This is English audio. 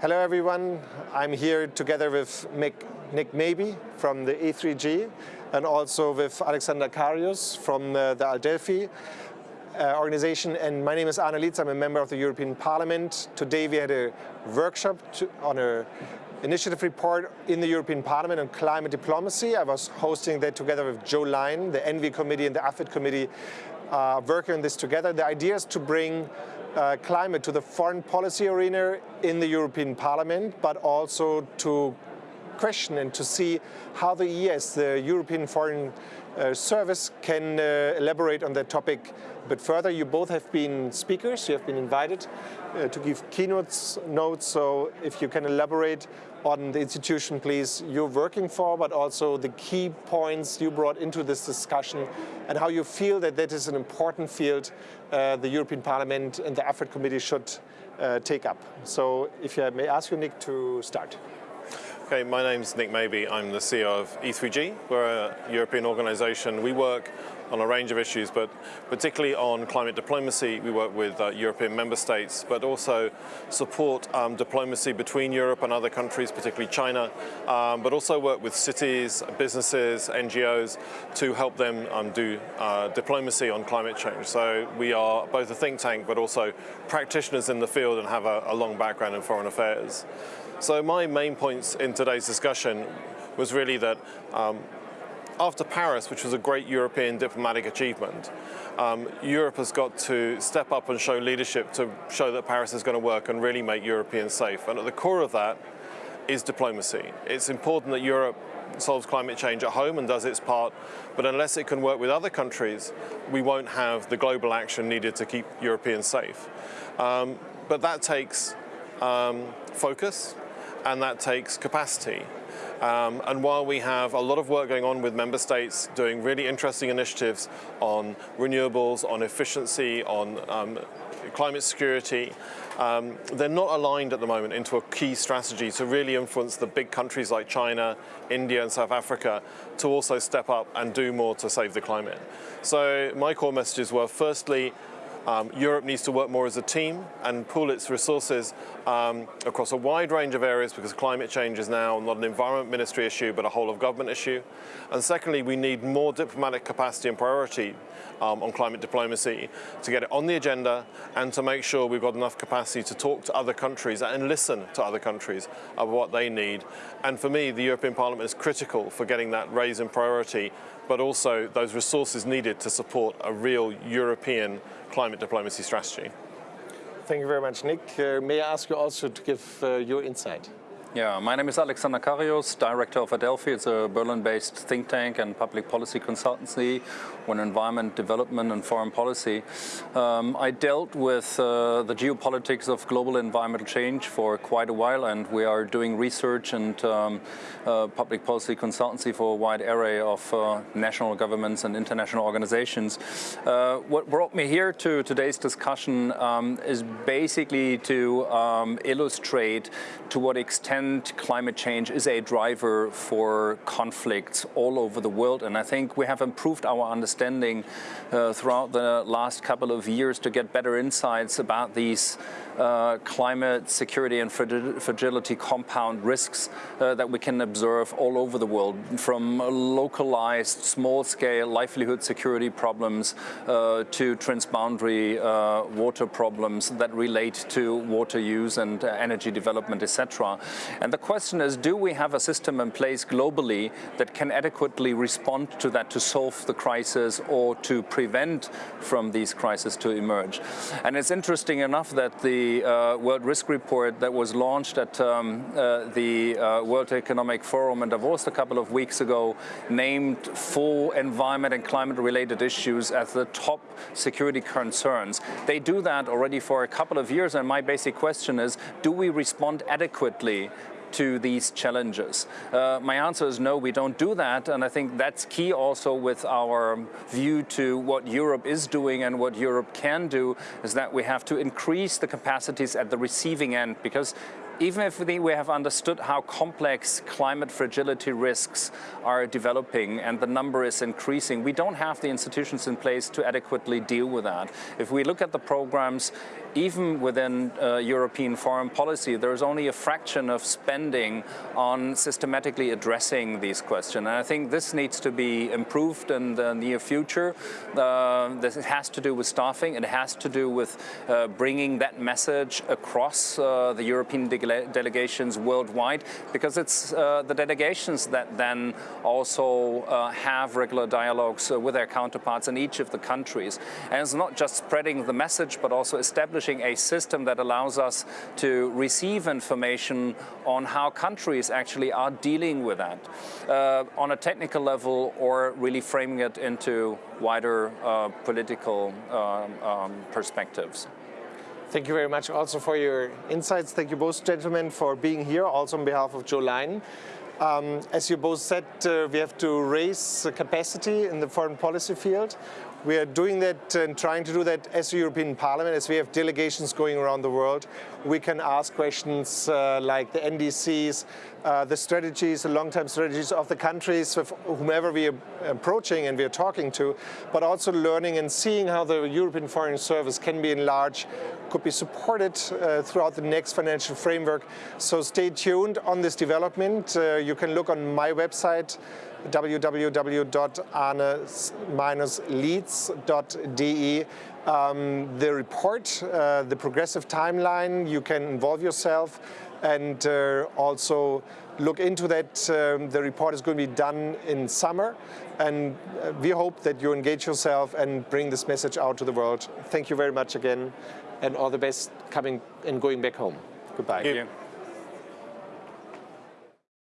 Hello everyone, I'm here together with Nick, Nick Mabey from the E3G and also with Alexander Carius from uh, the Adelphi uh, organization and my name is Arne Lietz, I'm a member of the European Parliament. Today we had a workshop to, on a initiative report in the European Parliament on climate diplomacy. I was hosting that together with Jo Leinen, the ENVI committee and the AFET committee uh, working on this together. The idea is to bring uh, climate to the foreign policy arena in the European Parliament, but also to question and to see how the ES, the European Foreign uh, Service, can uh, elaborate on that topic a bit further. You both have been speakers, you have been invited uh, to give keynotes notes, so if you can elaborate on the institution, please, you're working for, but also the key points you brought into this discussion and how you feel that that is an important field uh, the European Parliament and the AFET Committee should uh, take up. So if I may ask you, Nick, to start. Okay, my name's Nick Mabey. I'm the CEO of E3G. We're a European organization. We work on a range of issues, but particularly on climate diplomacy, we work with uh, European member states, but also support um, diplomacy between Europe and other countries, particularly China, um, but also work with cities, businesses, NGOs to help them um, do uh, diplomacy on climate change. So we are both a think tank, but also practitioners in the field and have a, a long background in foreign affairs. So my main points in today's discussion was really that um, after Paris, which was a great European diplomatic achievement, um, Europe has got to step up and show leadership to show that Paris is going to work and really make Europeans safe. And at the core of that is diplomacy. It's important that Europe solves climate change at home and does its part, but unless it can work with other countries, we won't have the global action needed to keep Europeans safe. Um, but that takes um, focus and that takes capacity. Um, and while we have a lot of work going on with member states doing really interesting initiatives on renewables, on efficiency, on um, climate security, um, they're not aligned at the moment into a key strategy to really influence the big countries like China, India and South Africa to also step up and do more to save the climate. So my core messages were firstly, um, Europe needs to work more as a team and pool its resources um, across a wide range of areas because climate change is now not an environment ministry issue but a whole of government issue. And secondly, we need more diplomatic capacity and priority um, on climate diplomacy to get it on the agenda and to make sure we've got enough capacity to talk to other countries and listen to other countries of what they need. And for me, the European Parliament is critical for getting that raise in priority but also those resources needed to support a real European climate diplomacy strategy. Thank you very much, Nick. Uh, may I ask you also to give uh, your insight? Yeah, my name is Alexander Carius, director of Adelphi. It's a Berlin-based think tank and public policy consultancy on environment, development and foreign policy. Um, I dealt with uh, the geopolitics of global environmental change for quite a while and we are doing research and um, uh, public policy consultancy for a wide array of uh, national governments and international organizations. Uh, what brought me here to today's discussion um, is basically to um, illustrate to what extent climate change is a driver for conflicts all over the world. And I think we have improved our understanding uh, throughout the last couple of years to get better insights about these uh, climate security and fragility compound risks uh, that we can observe all over the world, from localized, small-scale livelihood security problems uh, to transboundary uh, water problems that relate to water use and uh, energy development, etc. And the question is, do we have a system in place globally that can adequately respond to that to solve the crisis or to prevent from these crises to emerge? And it's interesting enough that the uh, World Risk Report that was launched at um, uh, the uh, World Economic Forum in Davos a couple of weeks ago named four environment and climate related issues as the top security concerns. They do that already for a couple of years and my basic question is, do we respond adequately to these challenges? Uh, my answer is no, we don't do that. And I think that's key also with our view to what Europe is doing and what Europe can do is that we have to increase the capacities at the receiving end because even if we have understood how complex climate fragility risks are developing and the number is increasing, we don't have the institutions in place to adequately deal with that. If we look at the programs, even within uh, European foreign policy, there's only a fraction of spending on systematically addressing these questions. And I think this needs to be improved in the near future. Uh, this has to do with staffing. It has to do with uh, bringing that message across uh, the European delegations worldwide, because it's uh, the delegations that then also uh, have regular dialogues with their counterparts in each of the countries. And it's not just spreading the message, but also establishing establishing a system that allows us to receive information on how countries actually are dealing with that uh, on a technical level or really framing it into wider uh, political um, um, perspectives. Thank you very much also for your insights. Thank you both gentlemen for being here, also on behalf of Jo Leinen. Um, as you both said, uh, we have to raise capacity in the foreign policy field. We are doing that and trying to do that as the European Parliament, as we have delegations going around the world. We can ask questions uh, like the NDCs, uh, the strategies, the long-term strategies of the countries with whomever we are approaching and we are talking to, but also learning and seeing how the European Foreign Service can be enlarged, could be supported uh, throughout the next financial framework. So stay tuned on this development. Uh, you can look on my website, www.arne-lietz.de. Um, the report, uh, the progressive timeline, you can involve yourself and uh, also look into that. Um, the report is going to be done in summer and uh, we hope that you engage yourself and bring this message out to the world. Thank you very much again and all the best coming and going back home. Goodbye.